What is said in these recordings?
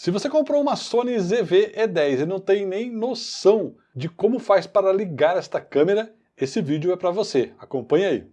Se você comprou uma Sony ZV-E10 e não tem nem noção de como faz para ligar esta câmera, esse vídeo é para você. Acompanhe aí.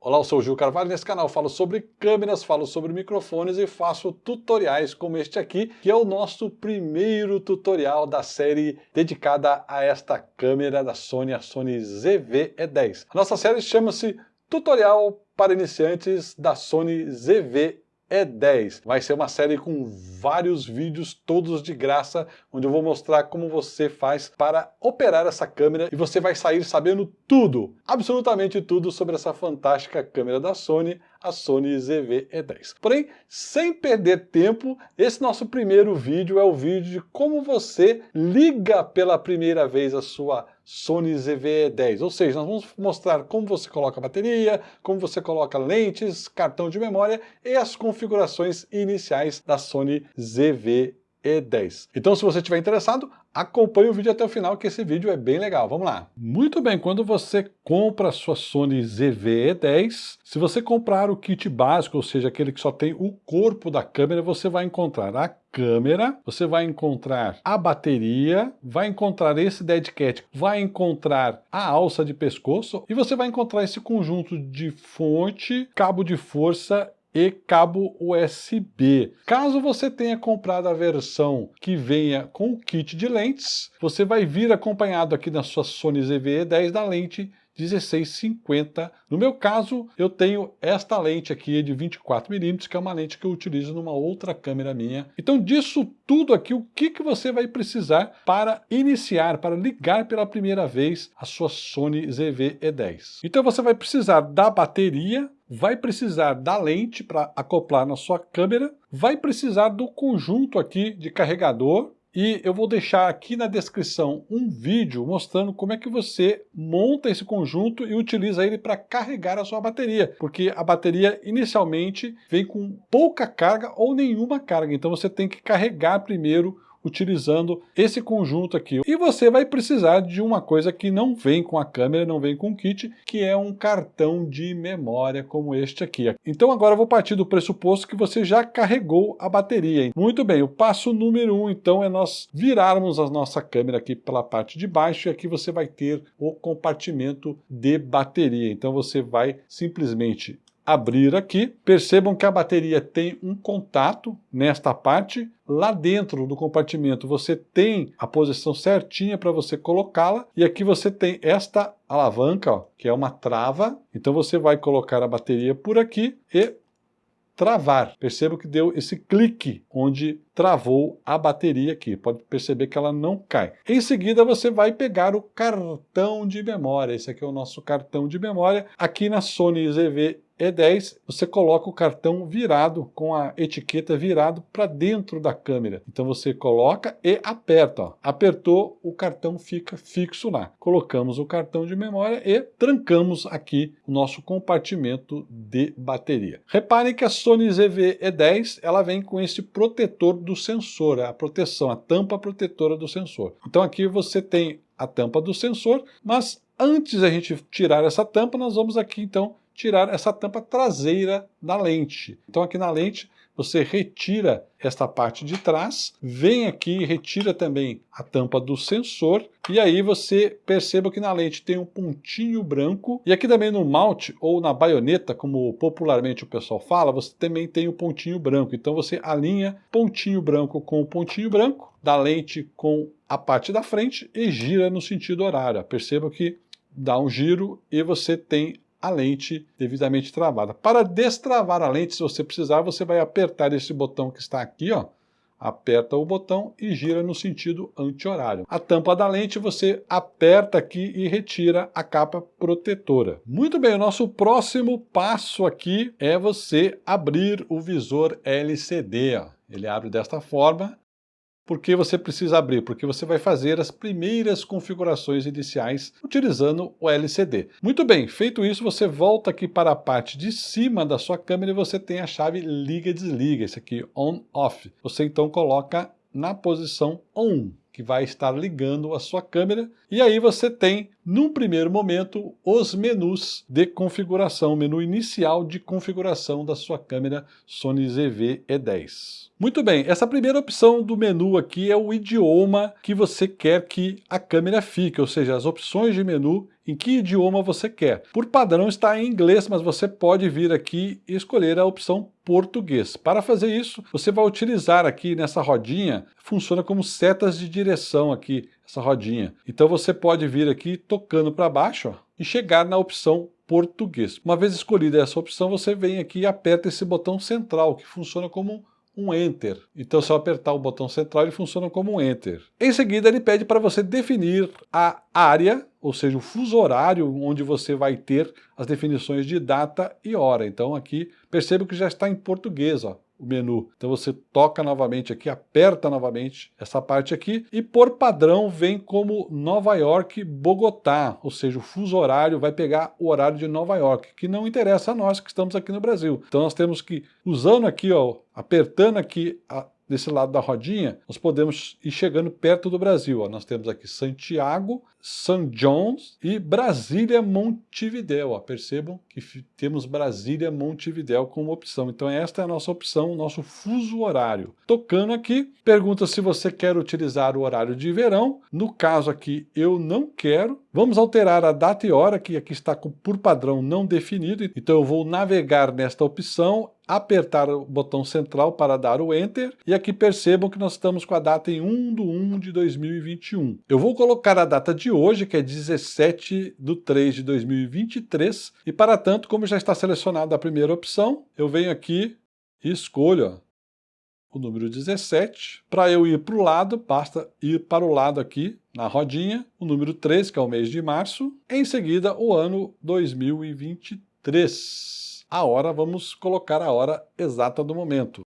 Olá, eu sou o Gil Carvalho, nesse canal falo sobre câmeras, falo sobre microfones e faço tutoriais como este aqui, que é o nosso primeiro tutorial da série dedicada a esta câmera da Sony, a Sony ZV-E10. A nossa série chama-se Tutorial para Iniciantes da Sony ZV-E10 é 10. Vai ser uma série com vários vídeos, todos de graça, onde eu vou mostrar como você faz para operar essa câmera e você vai sair sabendo tudo, absolutamente tudo sobre essa fantástica câmera da Sony, a Sony ZV-E10. Porém, sem perder tempo, esse nosso primeiro vídeo é o vídeo de como você liga pela primeira vez a sua Sony ZV-E10, ou seja, nós vamos mostrar como você coloca bateria, como você coloca lentes, cartão de memória e as configurações iniciais da Sony ZV-E10. Então, se você estiver interessado, acompanhe o vídeo até o final, que esse vídeo é bem legal. Vamos lá. Muito bem, quando você compra a sua Sony ZV-E10, se você comprar o kit básico, ou seja, aquele que só tem o corpo da câmera, você vai encontrar a câmera, você vai encontrar a bateria, vai encontrar esse dead cat, vai encontrar a alça de pescoço e você vai encontrar esse conjunto de fonte, cabo de força e cabo USB. Caso você tenha comprado a versão que venha com o kit de lentes, você vai vir acompanhado aqui na sua Sony ZV-E10 da lente 1650. No meu caso, eu tenho esta lente aqui de 24mm, que é uma lente que eu utilizo numa outra câmera minha. Então, disso tudo aqui, o que, que você vai precisar para iniciar, para ligar pela primeira vez a sua Sony ZV-E10? Então, você vai precisar da bateria, vai precisar da lente para acoplar na sua câmera, vai precisar do conjunto aqui de carregador, e eu vou deixar aqui na descrição um vídeo mostrando como é que você monta esse conjunto e utiliza ele para carregar a sua bateria, porque a bateria inicialmente vem com pouca carga ou nenhuma carga, então você tem que carregar primeiro utilizando esse conjunto aqui. E você vai precisar de uma coisa que não vem com a câmera, não vem com o kit, que é um cartão de memória como este aqui. Então agora eu vou partir do pressuposto que você já carregou a bateria. Muito bem, o passo número um então é nós virarmos a nossa câmera aqui pela parte de baixo e aqui você vai ter o compartimento de bateria. Então você vai simplesmente abrir aqui, percebam que a bateria tem um contato nesta parte, lá dentro do compartimento você tem a posição certinha para você colocá-la, e aqui você tem esta alavanca, ó, que é uma trava, então você vai colocar a bateria por aqui e travar. Perceba que deu esse clique onde travou a bateria aqui. Pode perceber que ela não cai. Em seguida, você vai pegar o cartão de memória. Esse aqui é o nosso cartão de memória. Aqui na Sony ZV e10, você coloca o cartão virado, com a etiqueta virado para dentro da câmera. Então você coloca e aperta. Ó. Apertou, o cartão fica fixo lá. Colocamos o cartão de memória e trancamos aqui o nosso compartimento de bateria. Reparem que a Sony ZV-E10 ela vem com esse protetor do sensor, a proteção, a tampa protetora do sensor. Então aqui você tem a tampa do sensor, mas antes da gente tirar essa tampa, nós vamos aqui então tirar essa tampa traseira da lente. Então aqui na lente você retira esta parte de trás, vem aqui e retira também a tampa do sensor, e aí você perceba que na lente tem um pontinho branco, e aqui também no malte ou na baioneta, como popularmente o pessoal fala, você também tem o um pontinho branco. Então você alinha pontinho branco com pontinho branco, da lente com a parte da frente e gira no sentido horário. Perceba que dá um giro e você tem a lente devidamente travada. Para destravar a lente, se você precisar, você vai apertar esse botão que está aqui, ó, aperta o botão e gira no sentido anti-horário. A tampa da lente você aperta aqui e retira a capa protetora. Muito bem, o nosso próximo passo aqui é você abrir o visor LCD. Ó. Ele abre desta forma, por que você precisa abrir? Porque você vai fazer as primeiras configurações iniciais utilizando o LCD. Muito bem, feito isso, você volta aqui para a parte de cima da sua câmera e você tem a chave liga e desliga, esse aqui on-off. Você então coloca na posição ON, que vai estar ligando a sua câmera. E aí você tem, num primeiro momento, os menus de configuração, o menu inicial de configuração da sua câmera Sony ZV-E10. Muito bem, essa primeira opção do menu aqui é o idioma que você quer que a câmera fique, ou seja, as opções de menu em que idioma você quer. Por padrão está em inglês, mas você pode vir aqui e escolher a opção português. Para fazer isso, você vai utilizar aqui nessa rodinha, funciona como setas de direção aqui, essa rodinha. Então você pode vir aqui tocando para baixo ó, e chegar na opção português. Uma vez escolhida essa opção, você vem aqui e aperta esse botão central, que funciona como um Enter. Então, se eu apertar o botão central, ele funciona como um Enter. Em seguida, ele pede para você definir a área, ou seja, o fuso horário onde você vai ter as definições de data e hora. Então, aqui, perceba que já está em português, ó o menu. Então você toca novamente aqui, aperta novamente essa parte aqui e por padrão vem como Nova York, Bogotá, ou seja, o fuso horário vai pegar o horário de Nova York, que não interessa a nós que estamos aqui no Brasil. Então nós temos que, usando aqui, ó, apertando aqui a, desse lado da rodinha, nós podemos ir chegando perto do Brasil. Ó. Nós temos aqui Santiago, São Jones e Brasília Montevidéu. Ó. Percebam que temos Brasília Montevidéu como opção. Então esta é a nossa opção, nosso fuso horário. Tocando aqui, pergunta se você quer utilizar o horário de verão. No caso aqui, eu não quero. Vamos alterar a data e hora, que aqui está por padrão não definido. Então eu vou navegar nesta opção apertar o botão central para dar o Enter, e aqui percebam que nós estamos com a data em 1 de 1 de 2021. Eu vou colocar a data de hoje, que é 17 de 3 de 2023, e para tanto, como já está selecionada a primeira opção, eu venho aqui e escolho o número 17. Para eu ir para o lado, basta ir para o lado aqui, na rodinha, o número 3, que é o mês de março, em seguida o ano 2023 a hora, vamos colocar a hora exata do momento.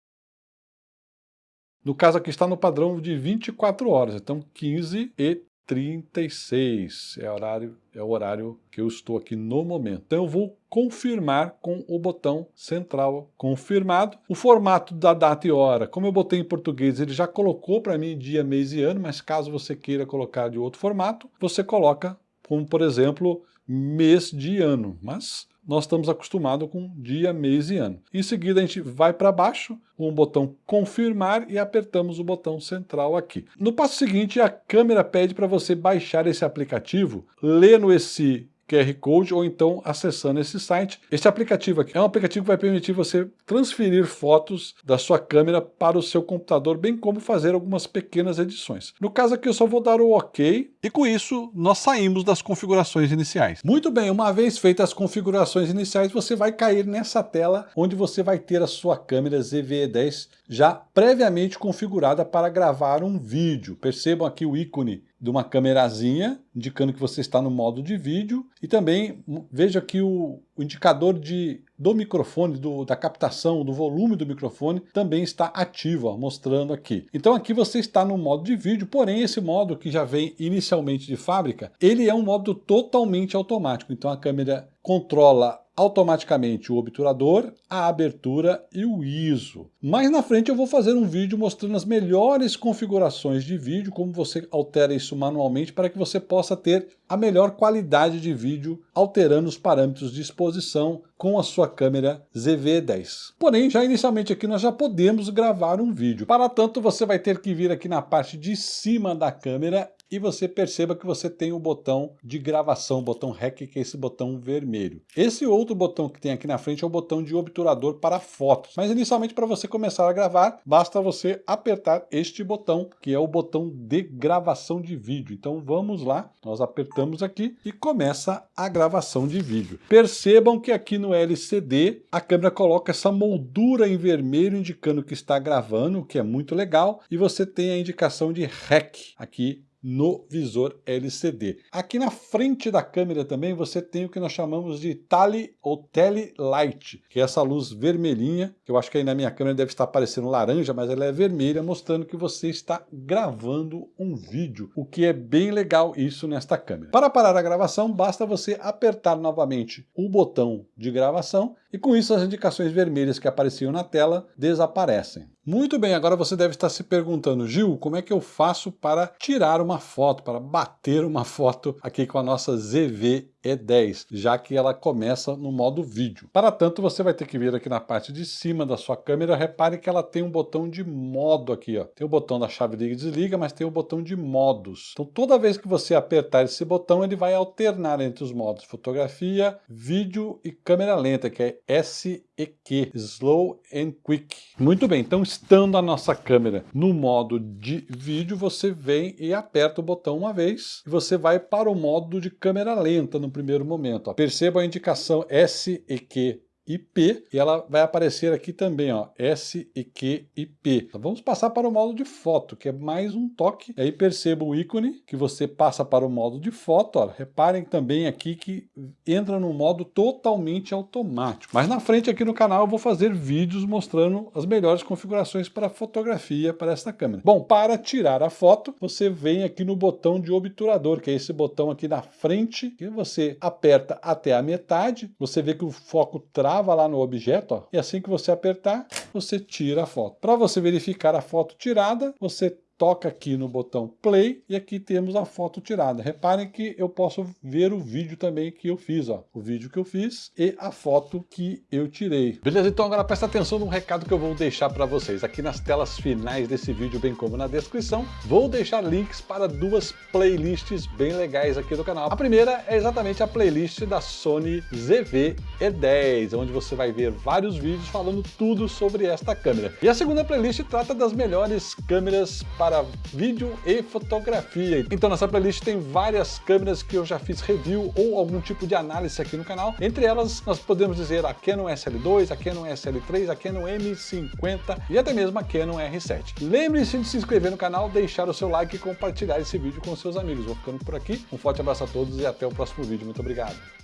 No caso aqui está no padrão de 24 horas, então 15 e 36 é, horário, é o horário que eu estou aqui no momento. Então eu vou confirmar com o botão central confirmado. O formato da data e hora, como eu botei em português, ele já colocou para mim dia, mês e ano, mas caso você queira colocar de outro formato, você coloca como, por exemplo, mês de ano. Mas nós estamos acostumados com dia, mês e ano. Em seguida, a gente vai para baixo, com o botão confirmar e apertamos o botão central aqui. No passo seguinte, a câmera pede para você baixar esse aplicativo, lendo esse QR Code ou então acessando esse site. Esse aplicativo aqui é um aplicativo que vai permitir você transferir fotos da sua câmera para o seu computador, bem como fazer algumas pequenas edições. No caso aqui eu só vou dar o OK e com isso nós saímos das configurações iniciais. Muito bem, uma vez feitas as configurações iniciais, você vai cair nessa tela onde você vai ter a sua câmera ZVE10 já previamente configurada para gravar um vídeo. Percebam aqui o ícone de uma câmerazinha, indicando que você está no modo de vídeo, e também veja aqui o, o indicador de, do microfone, do, da captação, do volume do microfone, também está ativo, ó, mostrando aqui. Então aqui você está no modo de vídeo, porém esse modo que já vem inicialmente de fábrica, ele é um modo totalmente automático, então a câmera controla automaticamente o obturador, a abertura e o ISO. Mais na frente eu vou fazer um vídeo mostrando as melhores configurações de vídeo, como você altera isso manualmente para que você possa ter a melhor qualidade de vídeo alterando os parâmetros de exposição com a sua câmera ZV-10. Porém, já inicialmente aqui nós já podemos gravar um vídeo. Para tanto, você vai ter que vir aqui na parte de cima da câmera e você perceba que você tem o botão de gravação, o botão REC, que é esse botão vermelho. Esse outro botão que tem aqui na frente é o botão de obturador para fotos. Mas inicialmente para você começar a gravar, basta você apertar este botão, que é o botão de gravação de vídeo. Então vamos lá, nós apertamos aqui e começa a gravação de vídeo. Percebam que aqui no LCD a câmera coloca essa moldura em vermelho indicando que está gravando, o que é muito legal, e você tem a indicação de REC aqui no visor LCD. Aqui na frente da câmera também você tem o que nós chamamos de Tele ou Tele Light, que é essa luz vermelhinha, que eu acho que aí na minha câmera deve estar aparecendo laranja, mas ela é vermelha, mostrando que você está gravando um vídeo, o que é bem legal isso nesta câmera. Para parar a gravação, basta você apertar novamente o botão de gravação e com isso as indicações vermelhas que apareciam na tela desaparecem. Muito bem, agora você deve estar se perguntando, Gil, como é que eu faço para tirar uma foto, para bater uma foto aqui com a nossa ZV E10, já que ela começa no modo vídeo. Para tanto, você vai ter que vir aqui na parte de cima da sua câmera, repare que ela tem um botão de modo aqui, ó. Tem o botão da chave liga e desliga, mas tem o botão de modos. Então toda vez que você apertar esse botão, ele vai alternar entre os modos fotografia, vídeo e câmera lenta, que é SEQ, Slow and Quick. Muito bem, então estando a nossa câmera no modo de vídeo, você vem e aperta o botão uma vez e você vai para o modo de câmera lenta no primeiro momento. Perceba a indicação SEQ IP, e ela vai aparecer aqui também, ó, SEQ IP. Então vamos passar para o modo de foto, que é mais um toque. Aí perceba o ícone que você passa para o modo de foto. Ó. Reparem também aqui que entra no modo totalmente automático. Mas na frente aqui no canal eu vou fazer vídeos mostrando as melhores configurações para fotografia para esta câmera. Bom, para tirar a foto, você vem aqui no botão de obturador, que é esse botão aqui na frente, que você aperta até a metade, você vê que o foco traz trava lá no objeto, ó, e assim que você apertar, você tira a foto. Para você verificar a foto tirada, você toca aqui no botão play e aqui temos a foto tirada. Reparem que eu posso ver o vídeo também que eu fiz, ó, o vídeo que eu fiz e a foto que eu tirei. Beleza? Então agora presta atenção no recado que eu vou deixar para vocês. Aqui nas telas finais desse vídeo, bem como na descrição, vou deixar links para duas playlists bem legais aqui do canal. A primeira é exatamente a playlist da Sony ZV-E10, onde você vai ver vários vídeos falando tudo sobre esta câmera. E a segunda playlist trata das melhores câmeras para para vídeo e fotografia. Então nessa playlist tem várias câmeras que eu já fiz review ou algum tipo de análise aqui no canal. Entre elas nós podemos dizer a Canon SL2, a Canon SL3, a Canon M50 e até mesmo a Canon R7. Lembre-se de se inscrever no canal, deixar o seu like e compartilhar esse vídeo com seus amigos. Vou ficando por aqui, um forte abraço a todos e até o próximo vídeo. Muito obrigado.